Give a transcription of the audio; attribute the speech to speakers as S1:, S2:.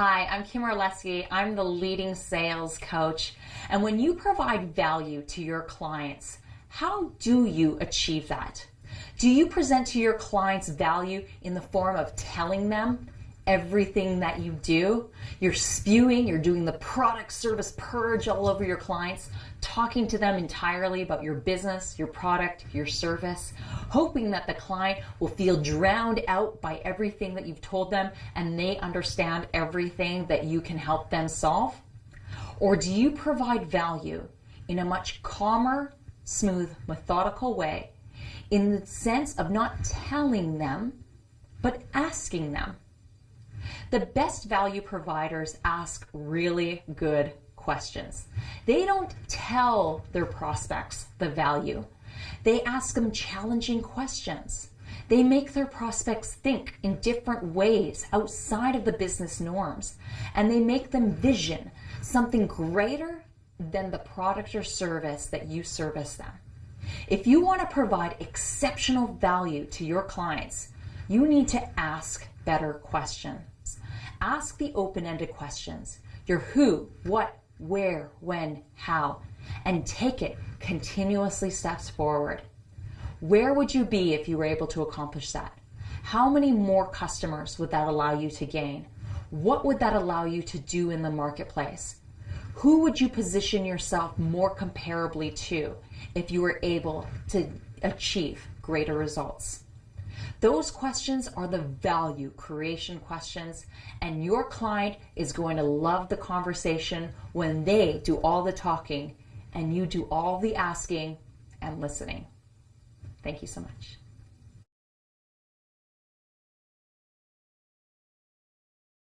S1: Hi, I'm Kim Orlesky. I'm the leading sales coach. And when you provide value to your clients, how do you achieve that? Do you present to your clients value in the form of telling them everything that you do? You're spewing, you're doing the product service purge all over your clients, talking to them entirely about your business, your product, your service, hoping that the client will feel drowned out by everything that you've told them and they understand everything that you can help them solve? Or do you provide value in a much calmer, smooth, methodical way in the sense of not telling them, but asking them? The best value providers ask really good questions. They don't tell their prospects the value. They ask them challenging questions. They make their prospects think in different ways outside of the business norms. And they make them vision something greater than the product or service that you service them. If you want to provide exceptional value to your clients, you need to ask better questions. Ask the open-ended questions. Your who, what, where, when, how, and take it continuously steps forward. Where would you be if you were able to accomplish that? How many more customers would that allow you to gain? What would that allow you to do in the marketplace? Who would you position yourself more comparably to if you were able to achieve greater results? Those questions are the value creation questions, and your client is going to love the conversation when they do all the talking and you do all the asking and listening. Thank you so much.